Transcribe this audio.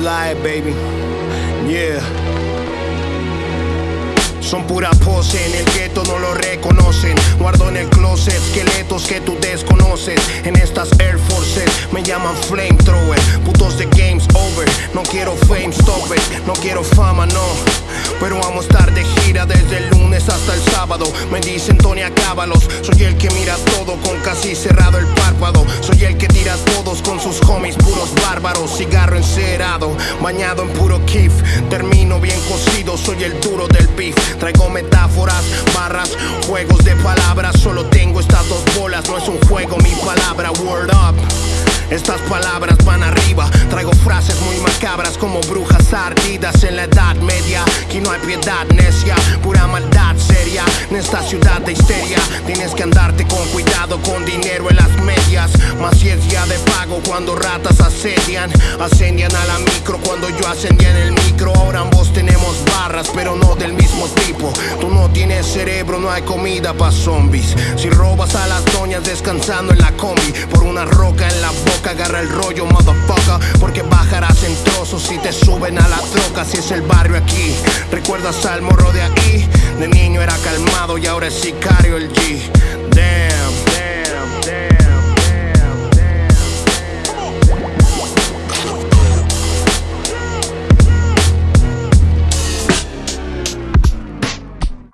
life, baby. Yeah. Son pura pose, en el gueto no lo reconocen. Guardo en el closet esqueletos que tú desconoces. En estas Air Forces me llaman flamethrower. Putos de games over. No quiero fame, stop it. No quiero fama, no. Pero vamos a estar de gira desde el lunes hasta el sábado. Me dicen Tony, acábalos. Soy el que mira todo con casi cerrado el párpado. Soy el que Bañado en puro kiff. Termino bien cocido, soy el duro del beef. Traigo metáforas, barras, juegos de palabras. Solo tengo estas dos bolas, no es un juego, mi palabra. Word up. Estas palabras van arriba, traigo frases muy macabras como brujas ardidas en la edad media. Aquí no hay piedad necia, pura maldad seria. En esta ciudad de histeria tienes que andarte con cuidado, con dinero en las medias. Cuando ratas asedian. Ascendian a la micro cuando yo ascendía en el micro. Ahora ambos tenemos barras, pero no del mismo tipo. Tú no tienes cerebro, no hay comida para zombies. Si robas a las doñas descansando en la combi por una roca en la boca agarra el rollo, motherfucker. Porque bajarás en trozos si te suben a la troca. Si es el barrio aquí, recuerdas al morro de aquí. De niño era calmado y ahora es sicario el G.